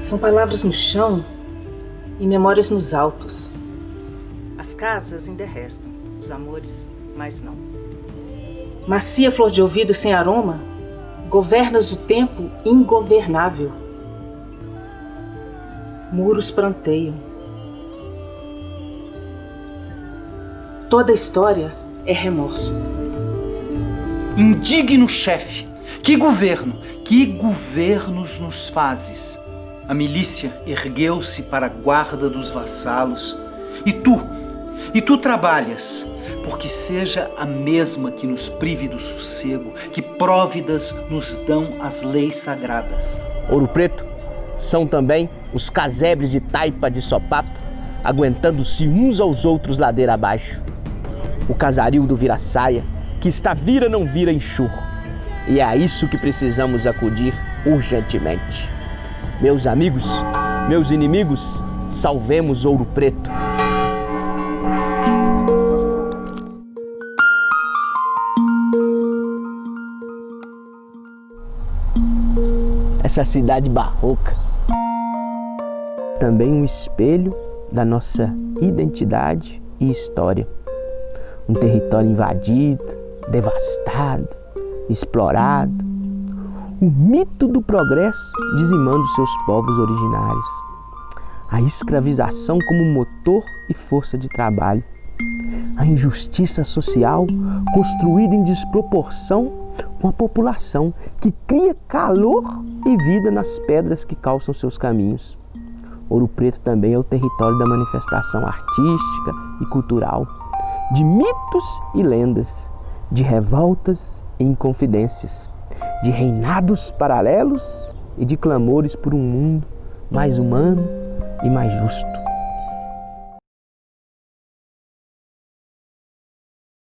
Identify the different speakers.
Speaker 1: São palavras no chão e memórias nos altos. As casas ainda restam, os amores, mais não. Macia flor de ouvido sem aroma, governas o tempo ingovernável. Muros pranteiam. Toda história é remorso.
Speaker 2: Indigno chefe, que governo, que governos nos fazes? A milícia ergueu-se para a guarda dos vassalos. E tu, e tu trabalhas, porque seja a mesma que nos prive do sossego, que próvidas nos dão as leis sagradas.
Speaker 3: Ouro Preto são também os casebres de taipa de sopapo, aguentando-se uns aos outros ladeira abaixo. O casaril do vira-saia, que está vira não vira enxurro. E é a isso que precisamos acudir urgentemente. Meus amigos, meus inimigos, salvemos Ouro Preto. Essa cidade barroca também um espelho da nossa identidade e história. Um território invadido, devastado, explorado. O mito do progresso dizimando seus povos originários. A escravização como motor e força de trabalho. A injustiça social construída em desproporção com a população que cria calor e vida nas pedras que calçam seus caminhos. Ouro Preto também é o território da manifestação artística e cultural, de mitos e lendas, de revoltas e inconfidências, de reinados paralelos e de clamores por um mundo mais humano e mais justo.